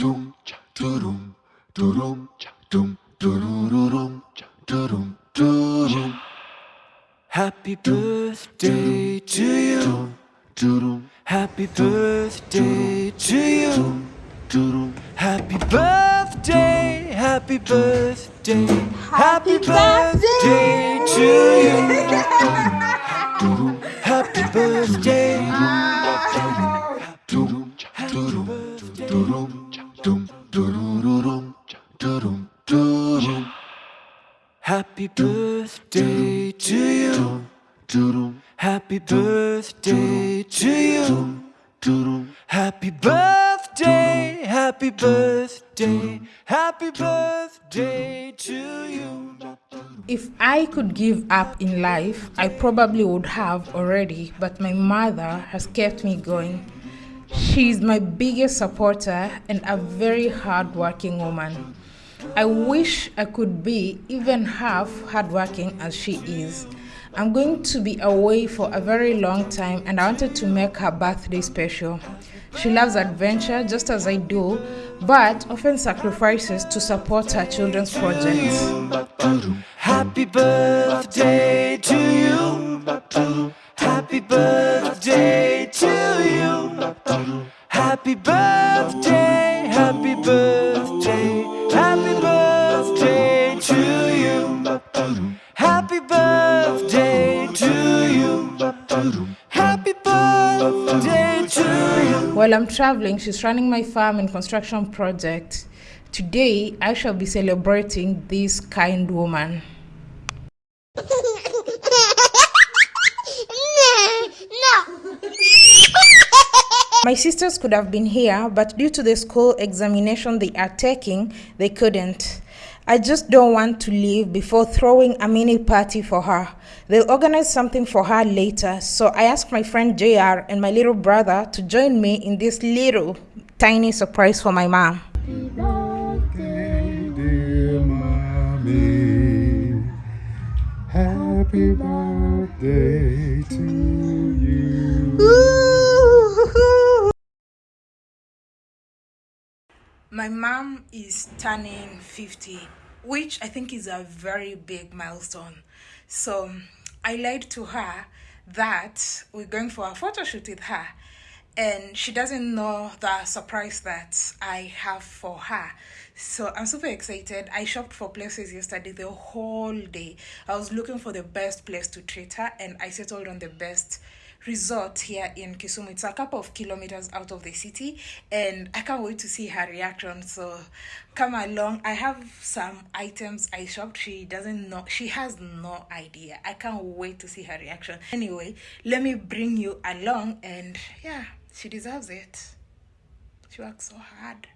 dum cha dum dum cha dum dum cha dum dum Happy birthday to you. Happy birthday to you. Happy birthday, happy birthday, happy birthday to you. Happy birthday. Happy birthday to you. Happy birthday to you. Happy birthday, happy birthday, happy birthday to you. If I could give up in life, I probably would have already, but my mother has kept me going. She's my biggest supporter and a very hardworking woman. I wish I could be even half hardworking as she is. I'm going to be away for a very long time and I wanted to make her birthday special. She loves adventure just as I do, but often sacrifices to support her children's projects. Happy birthday While I'm traveling, she's running my farm and construction project. Today, I shall be celebrating this kind woman. My sisters could have been here, but due to the school examination they are taking, they couldn't. I just don't want to leave before throwing a mini party for her. They'll organize something for her later, so I asked my friend JR and my little brother to join me in this little tiny surprise for my mom. Happy birthday, dear mommy. Happy birthday to you. My mom is turning 50, which I think is a very big milestone. So I lied to her that we're going for a photo shoot with her. And she doesn't know the surprise that I have for her. So I'm super excited. I shopped for places yesterday the whole day. I was looking for the best place to treat her, and I settled on the best resort here in Kisumu. It's a couple of kilometers out of the city, and I can't wait to see her reaction. So come along. I have some items I shopped. She doesn't know, she has no idea. I can't wait to see her reaction. Anyway, let me bring you along, and yeah, she deserves it. She works so hard.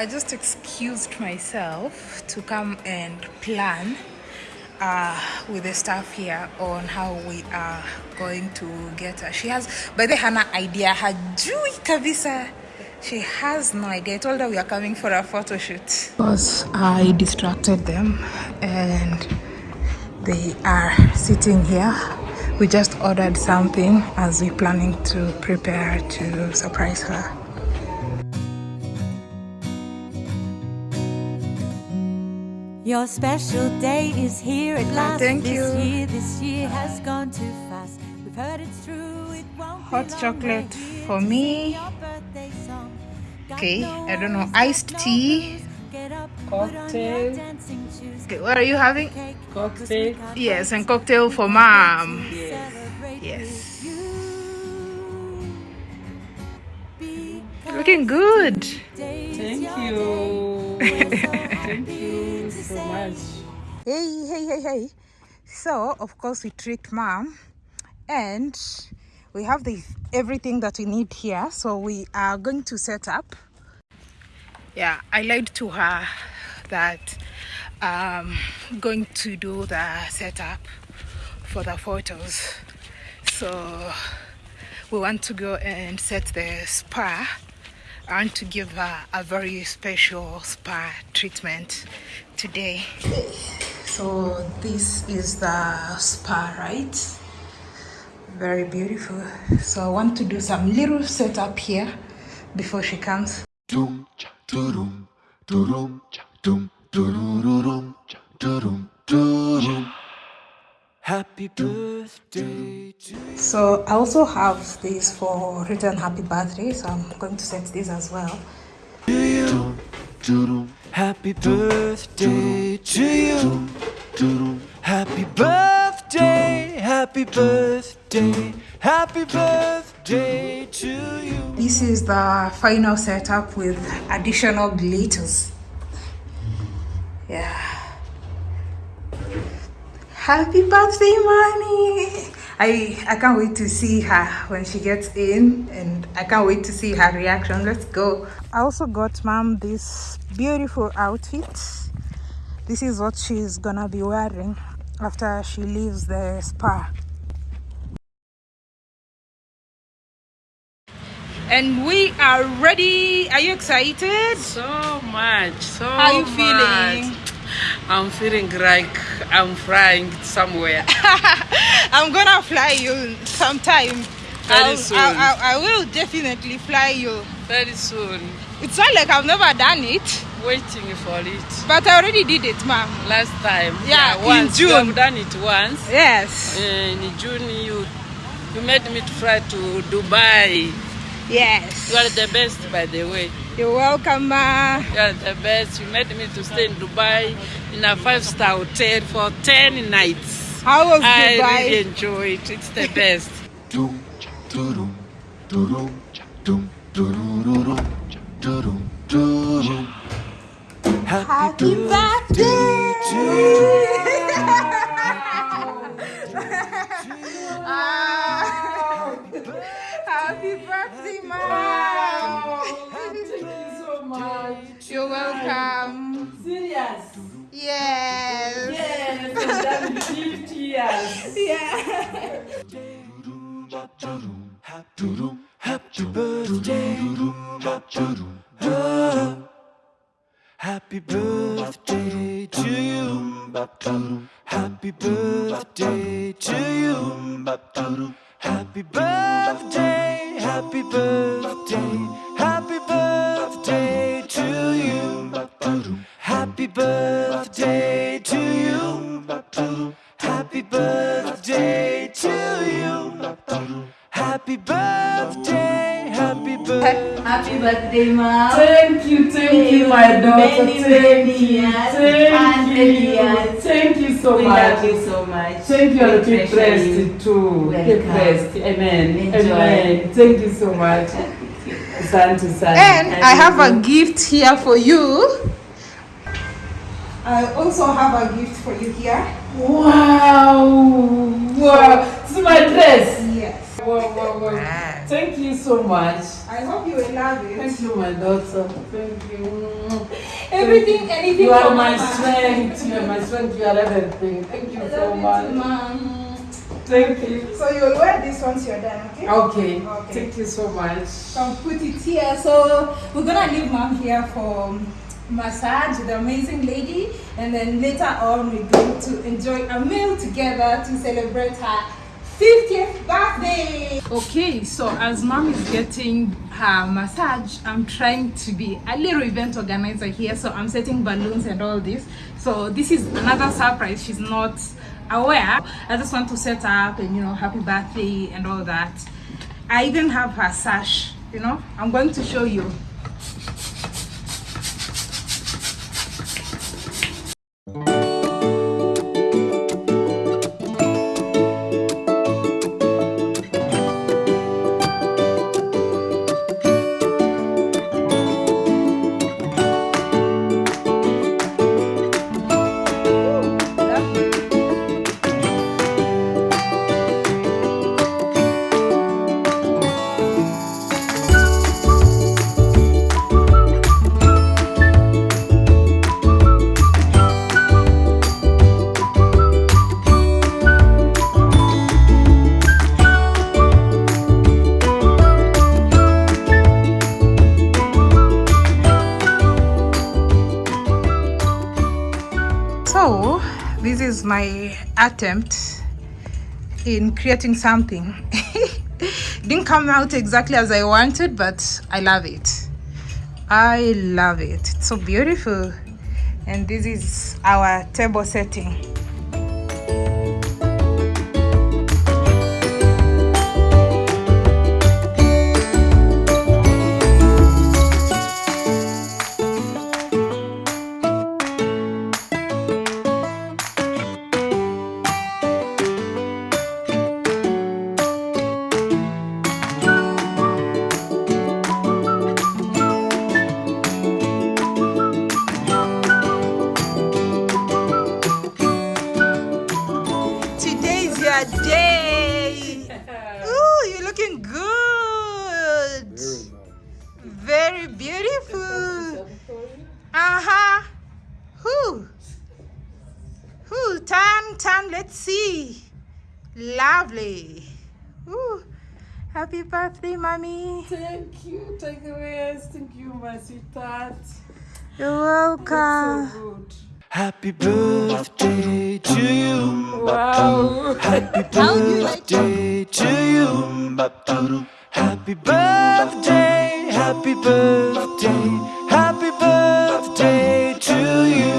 I just excused myself to come and plan uh, with the staff here on how we are going to get her. She has, by the Hana idea, her hajui kabisa. She has no idea. I told her we are coming for a photo shoot. Because I distracted them and they are sitting here we just ordered something as we're planning to prepare to surprise her. Your special day is here at oh, last. thank this you. year, this year has gone too fast. We've heard it's true. It won't Hot be chocolate for me. sing your birthday song. Okay, no I don't know, iced tea. blues. Get up, put on your Cocktail. Okay, what are you having? Cocktail. Yes, and cocktail for mom. celebrate Yes. with you. Because Looking good. Thank you. day. We're so Thank you to so much. Hey, hey, hey, hey. So, of course, we tricked mom and we have the everything that we need here. So, we are going to set up. Yeah, I lied to her that I'm going to do the setup for the photos. So, we want to go and set the spa. I want to give her a very special spa treatment today. So this is the spa, right? Very beautiful. So I want to do some little setup here before she comes. Happy birthday to you. So I also have this for written happy birthday. So I'm going to set this as well. you. Happy birthday to you. Happy birthday, happy birthday, happy birthday to you. This is the final setup with additional glitters. Yeah. Happy birthday, mommy! I I can't wait to see her when she gets in, and I can't wait to see her reaction. Let's go. I also got mom this beautiful outfit. This is what she's gonna be wearing after she leaves the spa. And we are ready. Are you excited? So much. So How are you much. feeling? I'm feeling like I'm flying somewhere. I'm gonna fly you sometime. Very I'll- soon. I, I, I will definitely fly you. Very soon. It's not like I've never done it, Waiting for it. but I already did it, ma'am. Last time. Yeah, in once. You June. have done it once. Yes, in June, you you made me to fly to Dubai. yes. You are the best, by the way. You're welcome, ma. You are the best. You made me to stay in Dubai in a five-star hotel for ten nights. How was I Dubai? really enjoy it. It's the best. Dum cha You're welcome. Serious? Yes. Yes, I've done it 50 years. Yeah. Happy birthday. Happy birthday to you. Happy birthday to you. Happy birthday, happy birthday, happy birthday to you. Happy birthday to you. Happy birthday to you. Happy birthday, happy birthday. Happy birthday, mom. Thank you, thank you, my daughter. Many, thank many you, years. thank you, years. thank you so we much. love you so much. Thank you, and We keep blessed too. Keep Welcome. blessed. Amen. Enjoy. Amen. Thank you so much. Asante sana. And I have a gift here for you. I also have a gift for you here. Wow! Wow! This is my dress. Yes. Wow, wow, wow. Thank you so much. I hope you will love it. Thank you, my daughter. Thank you. Everything, anything You are my strength. You are my strength. You are everything. Thank you so much. Mom. Thank you. So you'll wear this once you're done, okay? Okay. Okay. Thank you so much. Come put it here. So we're gonna leave mom here for massage the amazing lady, and then later on we're going to enjoy a meal together to celebrate her 50th birthday. Okay, so as mom is getting her massage, I'm trying to be a little event organizer here. So I'm setting balloons and all this. So this is another surprise. She's not aware. I just want to set up and you know, happy birthday and all that. I even have her sash, you know. I'm going to show you. Attempt in creating something. Didn't come out exactly as I wanted, but I love it. I love it. It's so beautiful. And this is our table setting. Let's see. Lovely. Ooh. Happy birthday, mommy. Thank you, Tigress. Thank you, my sweetheart. You're welcome. Good. Happy birthday to you. Wow. Happy birthday to you. Happy birthday, happy birthday, happy birthday to you.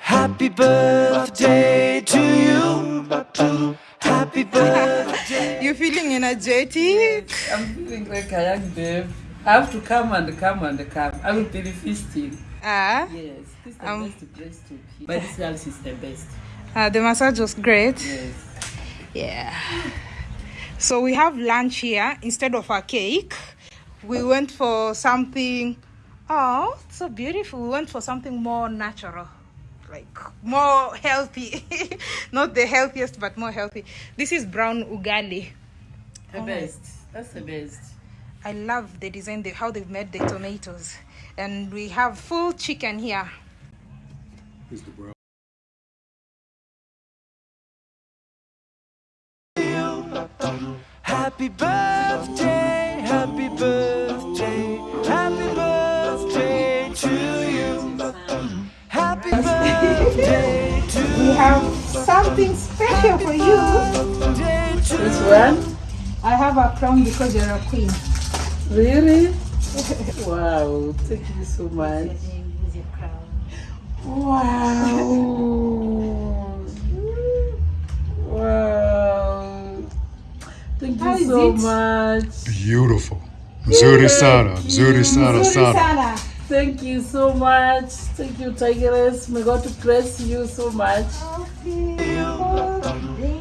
Happy birthday Energetic? I'm feeling like a young babe. I have to come and come and come. I will be feasting. Ah, Yes, this is the Um, best place to be. But this house is the best. uh, the massage was great. Yes. Yeah. So we have lunch here instead of a cake. We went for something. Oh, so beautiful. We went for something more natural, like more healthy. Not the healthiest, but more healthy. This is brown ugali. The oh, best. That's the best. I love the design, the, how they've made the tomatoes. And we have full chicken here. Is the brown Happy birthday, happy birthday, happy birthday to you. Happy birthday to We have something special for you. birthday This one? I have a crown because you're a queen. Really? wow. Thank you so much. Wow. wow. Thank you so it? much. beautiful. Mzuri sana, mzuri sana sana. Sana. Thank you so much. Thank you, Tigress. May God bless you so much.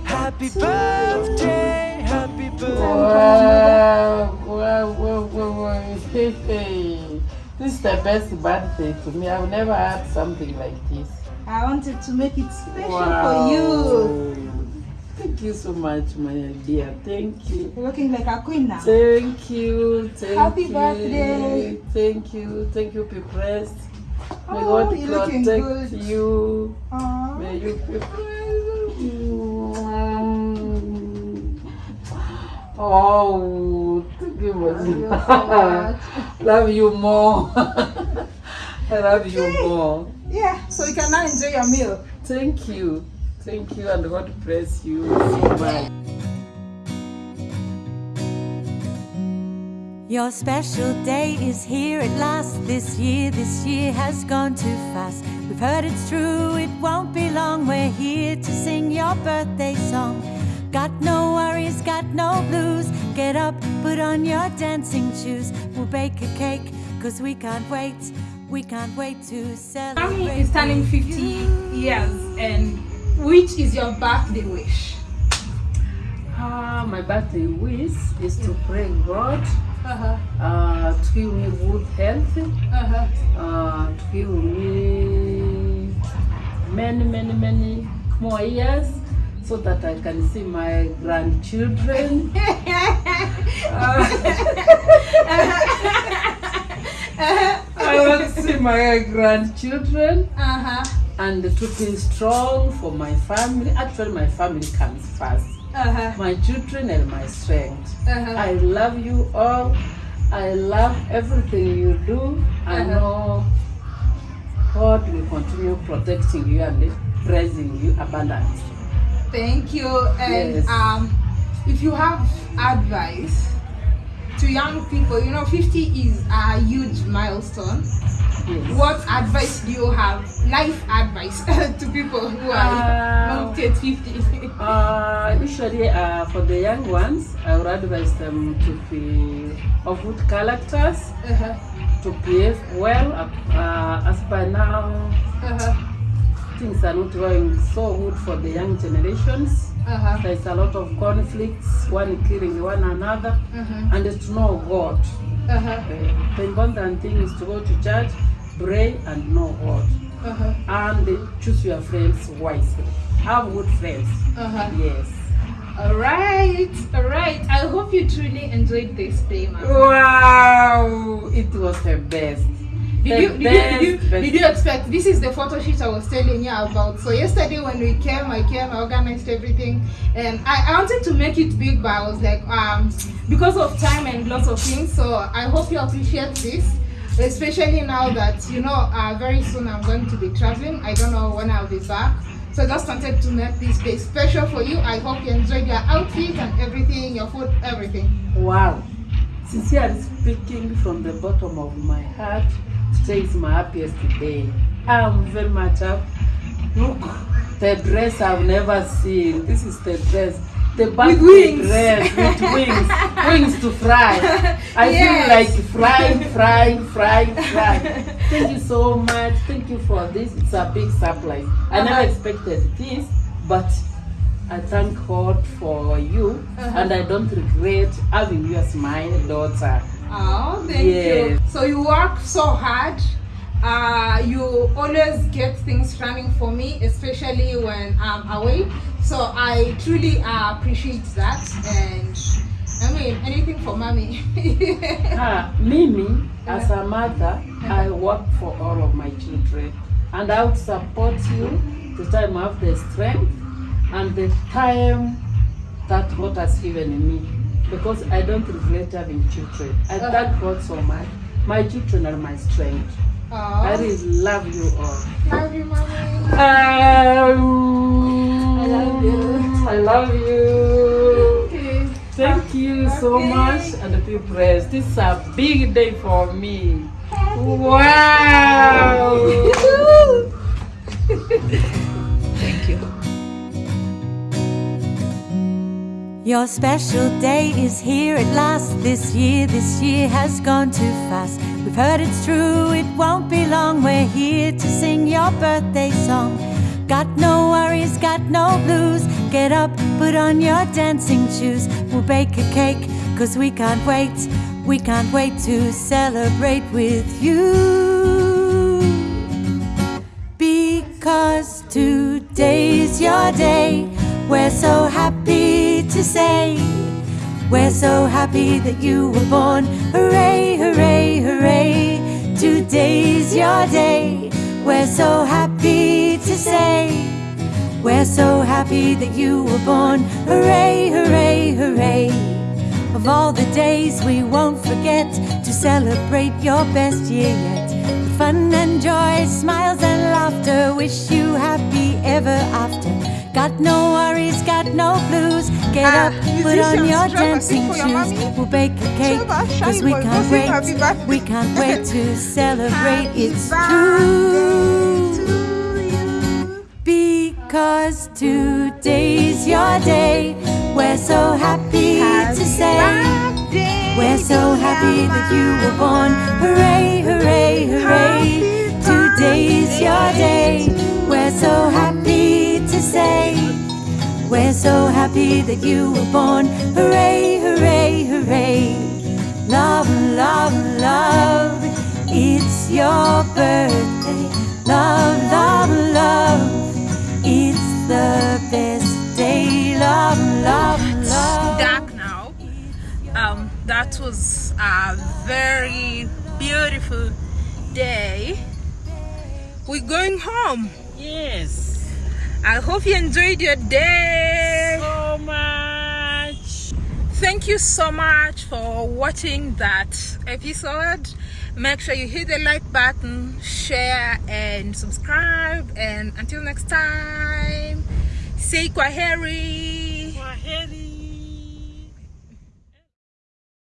Happy birthday, happy birthday. Wow, wow. Hey, hey. This is the best birthday to me. I've never had something like this. I wanted to make it special Wow. for you. Thank you so much, my dear. Thank you. You're looking like a queen now. Thank you. Thank Happy you. birthday. Thank you. Thank you, be blessed. May Oh, God you're looking protect good. you. Aw. May you be blessed. Oh, thank you, Love you, so Love you more. I love okay. you more. Yeah, so you can now enjoy your meal. Thank you. Thank you, and God bless you Bye. Your special day is here at last this year. This year has gone too fast. We've heard it's true, it won't be long. We're here to sing your birthday song. Got no worries, got no blues. Get up, put on your dancing shoes. We'll bake a cake, cause we can't wait. We can't wait to celebrate. Mommy is turning with 50 you. years, and which is your birthday wish? Ah, my birthday wish is to pray God Uh-huh. uh, to give me good health, Uh-huh. uh, to give me many, many, many more years so that I can see my grandchildren. I want to see my grandchildren Uh-huh. and to be strong for my family. Actually, my family comes first. Uh-huh. My children and my strength. Uh-huh. I love you all. I love everything you do. I Uh-huh. know God will continue protecting you and praising you abundantly. Thank you. And Yes. um, if you have advice to young people, you know, 50 is a huge milestone. Yes. What advice do you have? Life advice to people who are Uh, not yet 50. Uh, usually, uh, for the young ones, I would advise them to be of good characters, uh-huh. to behave well. Uh, as by now. Things are not going so good for the young generations. Uh-huh. There's a lot of conflicts, one killing one another, Uh-huh. and to know God. Uh-huh. Uh, the important thing is to go to church, pray, and know God. Uh-huh. And choose your friends wisely. Have good friends. Uh-huh. Yes. All right, all right. I hope you truly enjoyed this day, ma'am. Wow! It was the best. Did you, did, you, did, you, did you expect this is the photo shoot I was telling you about? So yesterday when we came, I came, I organized everything, and I, I wanted to make it big, but I was like, um, because of time and lots of things. So I hope you appreciate this, especially now that you know, uh, very soon I'm going to be traveling. I don't know when I'll be back. So I just wanted to make this day special for you. I hope you enjoyed your outfit and everything, your food, everything. Wow. Sincerely speaking from the bottom of my heart, today is my happiest day. I'm very much up. Look, the dress I've never seen. This is the dress. The birthday wings. dress with wings. wings to fry. I Yes. feel like frying, frying, frying, frying. Thank you so much. Thank you for this. It's a big surprise. I never Uh-huh. expected this, but I thank God for you, Uh-huh. and I don't regret having you as my daughter. Oh, thank Yes. you. So you work so hard. Uh, you always get things running for me, especially when I'm away. So I truly uh, appreciate that. And I mean, anything for mommy. Ah, Mimi, as a mother, I work for all of my children, and I would support you the time I have the strength and the time that God has given me, because I don't regret having children. I Uh-huh. thank God so much. My children are my strength. I oh, really love you all. love you, mommy. Um, I love you. I love you. Okay. Thank you so much and be blessed. This is a big day for me. Wow! Your special day is here at last. This year, this year has gone too fast. We've heard it's true, it won't be long. We're here to sing your birthday song. Got no worries, got no blues. Get up, put on your dancing shoes. We'll bake a cake, cause we can't wait. We can't wait to celebrate with you. Because today's your day. We're so happy to say, we're so happy that you were born. Hooray, hooray, hooray. Today's your day. We're so happy to say, we're so happy that you were born. Hooray, hooray, hooray. Of all the days we won't forget to celebrate your best year yet. With fun and joy, smiles and laughter, wish you happy ever after. Got no worries, got. Get up, put on your dancing shoes. We'll bake a cake, cause we can't wait. We can't wait to celebrate. It's true. Because today's your day. We're so happy to say. We're so happy that you were born. Hooray, hooray, hooray. Today's your day. We're so happy to say. We're so happy that you were born. Hooray, hooray, hooray. Love, love, love. It's your birthday. Love, love, love. It's the best day. Love, love, love. It's dark now. Um, that was a very beautiful day. We're going home. Yes. I hope you enjoyed your day. Thank you so much for watching that episode. Make sure you hit the like button, share, and subscribe. And until next time, say kwaheri.